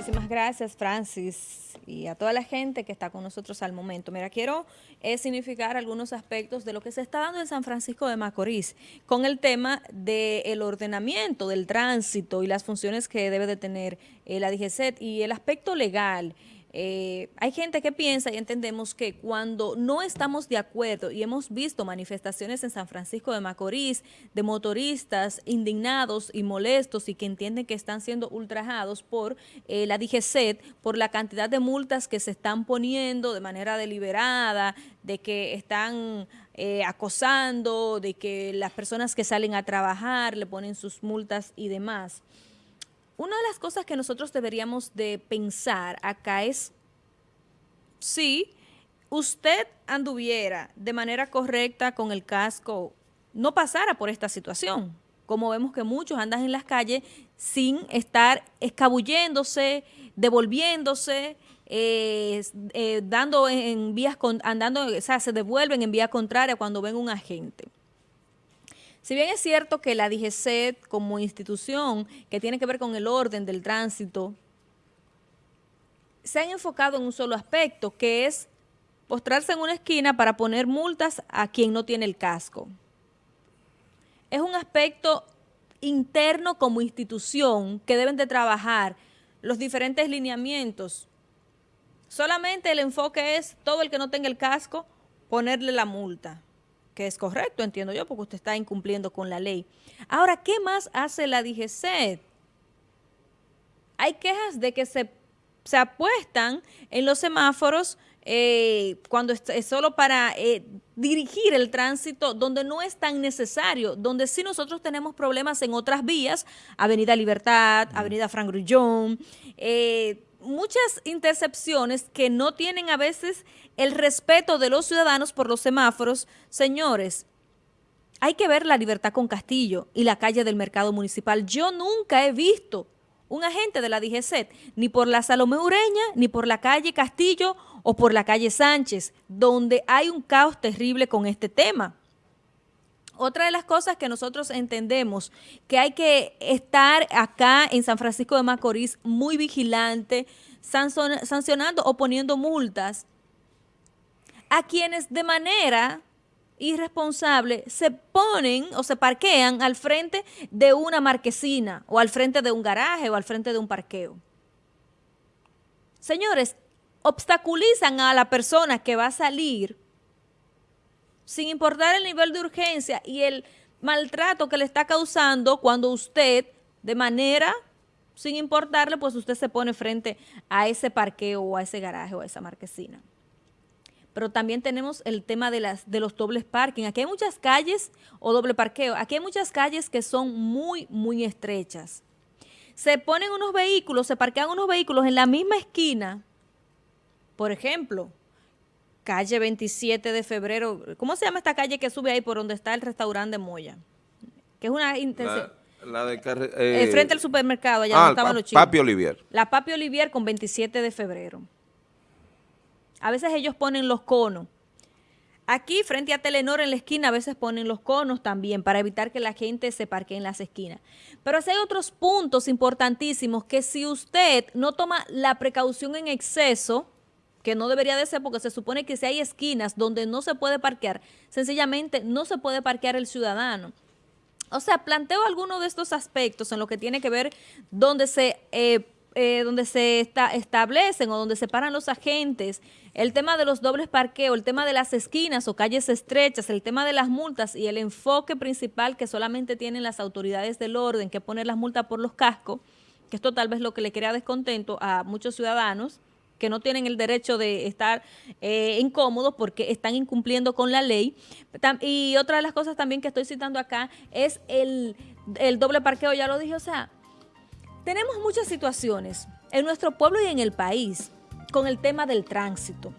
Muchísimas gracias, Francis, y a toda la gente que está con nosotros al momento. Mira, quiero eh, significar algunos aspectos de lo que se está dando en San Francisco de Macorís con el tema del ordenamiento del tránsito y las funciones que debe de tener eh, la DGCET y el aspecto legal. Eh, hay gente que piensa y entendemos que cuando no estamos de acuerdo y hemos visto manifestaciones en San Francisco de Macorís de motoristas indignados y molestos y que entienden que están siendo ultrajados por eh, la DGCET, por la cantidad de multas que se están poniendo de manera deliberada, de que están eh, acosando, de que las personas que salen a trabajar le ponen sus multas y demás. Una de las cosas que nosotros deberíamos de pensar acá es si usted anduviera de manera correcta con el casco, no pasara por esta situación. Como vemos que muchos andan en las calles sin estar escabulléndose, devolviéndose, eh, eh, dando en vías, andando, o sea, se devuelven en vía contraria cuando ven un agente. Si bien es cierto que la DGCET como institución que tiene que ver con el orden del tránsito, se han enfocado en un solo aspecto, que es postrarse en una esquina para poner multas a quien no tiene el casco. Es un aspecto interno como institución que deben de trabajar los diferentes lineamientos. Solamente el enfoque es todo el que no tenga el casco, ponerle la multa que es correcto, entiendo yo, porque usted está incumpliendo con la ley. Ahora, ¿qué más hace la DGC? Hay quejas de que se, se apuestan en los semáforos eh, cuando es, solo para eh, dirigir el tránsito donde no es tan necesario, donde sí nosotros tenemos problemas en otras vías, Avenida Libertad, Avenida Frank Grullón, eh, muchas intercepciones que no tienen a veces el respeto de los ciudadanos por los semáforos. Señores, hay que ver la libertad con Castillo y la calle del mercado municipal. Yo nunca he visto un agente de la DGCET, ni por la Salomé Ureña, ni por la calle Castillo o por la calle Sánchez, donde hay un caos terrible con este tema. Otra de las cosas que nosotros entendemos que hay que estar acá en San Francisco de Macorís muy vigilante, sancionando o poniendo multas a quienes de manera irresponsable se ponen o se parquean al frente de una marquesina o al frente de un garaje o al frente de un parqueo. Señores, obstaculizan a la persona que va a salir sin importar el nivel de urgencia y el maltrato que le está causando cuando usted, de manera, sin importarle, pues usted se pone frente a ese parqueo o a ese garaje o a esa marquesina. Pero también tenemos el tema de, las, de los dobles parking. Aquí hay muchas calles o doble parqueo. Aquí hay muchas calles que son muy, muy estrechas. Se ponen unos vehículos, se parquean unos vehículos en la misma esquina. Por ejemplo, calle 27 de febrero. ¿Cómo se llama esta calle que sube ahí por donde está el restaurante de Moya? Que es una intención. La, de eh, frente al supermercado, allá donde ah, estaban los chicos. Papi Olivier. La Papi Olivier con 27 de febrero. A veces ellos ponen los conos. Aquí, frente a Telenor, en la esquina, a veces ponen los conos también para evitar que la gente se parque en las esquinas. Pero hay otros puntos importantísimos que si usted no toma la precaución en exceso, que no debería de ser porque se supone que si hay esquinas donde no se puede parquear, sencillamente no se puede parquear el ciudadano. O sea, planteo algunos de estos aspectos en lo que tiene que ver donde se, eh, eh, donde se establecen o donde se paran los agentes, el tema de los dobles parqueos, el tema de las esquinas o calles estrechas, el tema de las multas y el enfoque principal que solamente tienen las autoridades del orden, que poner las multas por los cascos, que esto tal vez lo que le crea descontento a muchos ciudadanos, que no tienen el derecho de estar eh, incómodos porque están incumpliendo con la ley. Y otra de las cosas también que estoy citando acá es el, el doble parqueo, ya lo dije, o sea, tenemos muchas situaciones en nuestro pueblo y en el país con el tema del tránsito.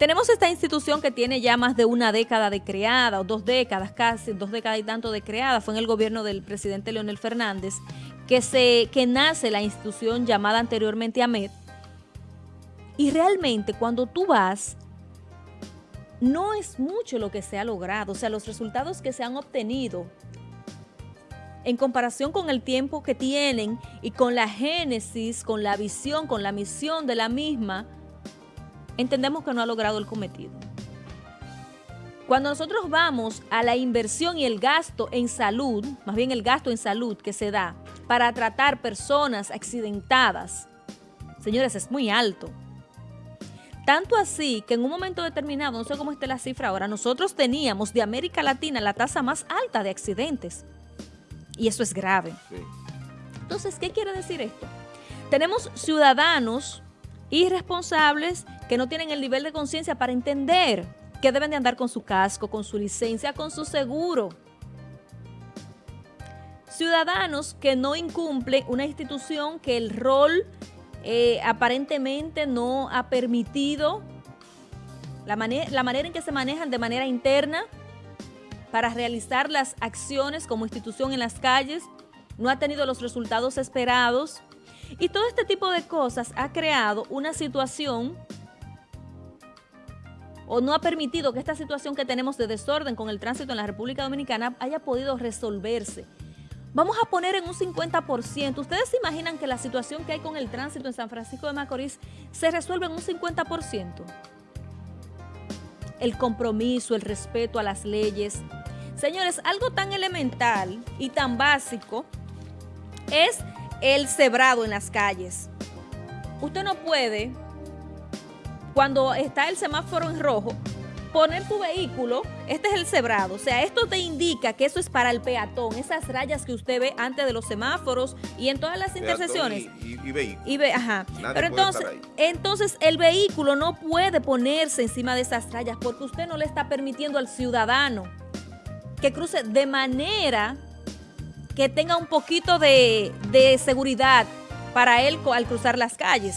Tenemos esta institución que tiene ya más de una década de creada, o dos décadas casi, dos décadas y tanto de creada, fue en el gobierno del presidente Leonel Fernández, que, se, que nace la institución llamada anteriormente AMED. Y realmente cuando tú vas, no es mucho lo que se ha logrado, o sea, los resultados que se han obtenido en comparación con el tiempo que tienen y con la génesis, con la visión, con la misión de la misma, entendemos que no ha logrado el cometido. Cuando nosotros vamos a la inversión y el gasto en salud, más bien el gasto en salud que se da para tratar personas accidentadas, señores, es muy alto. Tanto así que en un momento determinado, no sé cómo esté la cifra ahora, nosotros teníamos de América Latina la tasa más alta de accidentes. Y eso es grave. Entonces, ¿qué quiere decir esto? Tenemos ciudadanos irresponsables que no tienen el nivel de conciencia para entender que deben de andar con su casco, con su licencia, con su seguro. Ciudadanos que no incumplen una institución que el rol eh, aparentemente no ha permitido la, la manera en que se manejan de manera interna para realizar las acciones como institución en las calles, no ha tenido los resultados esperados. Y todo este tipo de cosas ha creado una situación o no ha permitido que esta situación que tenemos de desorden con el tránsito en la República Dominicana haya podido resolverse. Vamos a poner en un 50%. ¿Ustedes se imaginan que la situación que hay con el tránsito en San Francisco de Macorís se resuelve en un 50%? El compromiso, el respeto a las leyes. Señores, algo tan elemental y tan básico es el cebrado en las calles. Usted no puede cuando está el semáforo en rojo, poner tu vehículo, este es el cebrado, o sea, esto te indica que eso es para el peatón, esas rayas que usted ve antes de los semáforos y en todas las intersecciones. Y, y, vehículo. Y ve, ajá. Pero entonces, entonces el vehículo no puede ponerse encima de esas rayas porque usted no le está permitiendo al ciudadano que cruce de manera que tenga un poquito de, de seguridad para él al cruzar las calles.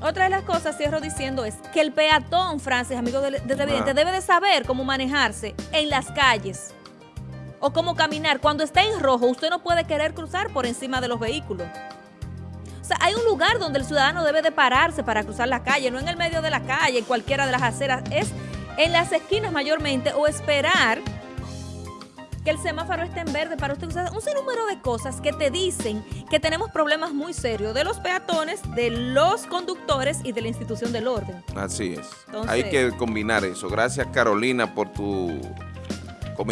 Otra de las cosas, cierro diciendo, es que el peatón, Francis, amigo de, televidente, debe de saber cómo manejarse en las calles o cómo caminar. Cuando está en rojo, usted no puede querer cruzar por encima de los vehículos. O sea, hay un lugar donde el ciudadano debe de pararse para cruzar la calle, no en el medio de la calle, en cualquiera de las aceras, es en las esquinas mayormente o esperar que el semáforo esté en verde para usted usar un sinnúmero de cosas que te dicen que tenemos problemas muy serios de los peatones, de los conductores y de la institución del orden. Así es. Hay que combinar eso. Gracias Carolina por tu